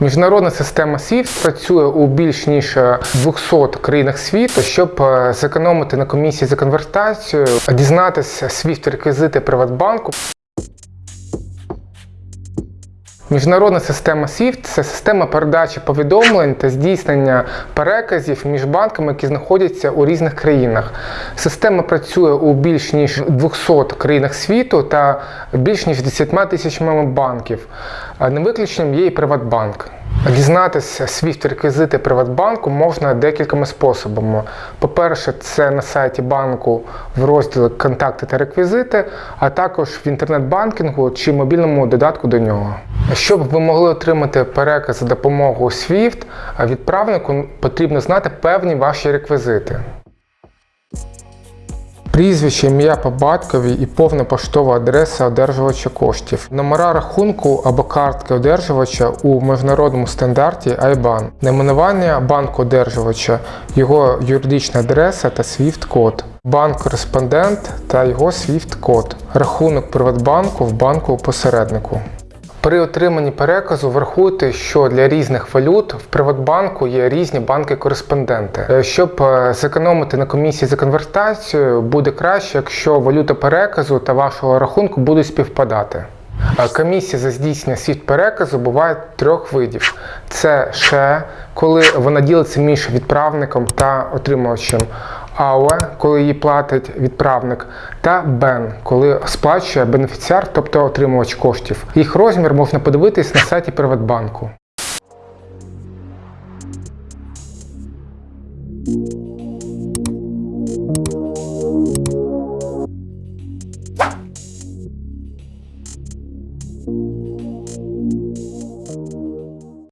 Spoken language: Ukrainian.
Міжнародна система SWIFT працює у більш ніж 200 країнах світу, щоб е, зекономити на комісії за конвертацію, дізнатися SWIFT реквізити Приватбанку. Міжнародна система SWIFT – це система передачі повідомлень та здійснення переказів між банками, які знаходяться у різних країнах. Система працює у більш ніж 200 країнах світу та більш ніж 10 тисячами банків. А Не виключенням є і Приватбанк. Дізнатися SWIFT реквізити Приватбанку можна декількома способами. По-перше, це на сайті банку в розділі Контакти та реквізити, а також в інтернет-банкінгу чи мобільному додатку до нього. Щоб ви могли отримати переказ за допомогою SWIFT, відправнику потрібно знати певні ваші реквізити. Прізвище, ім'я по батькові і повна поштова адреса одержувача коштів, номера рахунку або картки одержувача у міжнародному стандарті IBAN, найменування банку одержувача, його юридична адреса та SWIFT-код, банк-кореспондент та його SWIFT-код, рахунок Приватбанку в банку посереднику. При отриманні переказу врахуйте, що для різних валют в Приватбанку є різні банки-кореспонденти. Е, Щоб е, зекономити на комісії за конвертацію, буде краще, якщо валюта переказу та вашого рахунку будуть співпадати. Комісія за здійснення світ переказу буває трьох видів: це ше, коли вона ділиться між відправником та отримувачем. АОЕ, коли її платить відправник, та БЕН, коли сплачує бенефіціар, тобто отримувач коштів. Їх розмір можна подивитись на сайті Приватбанку.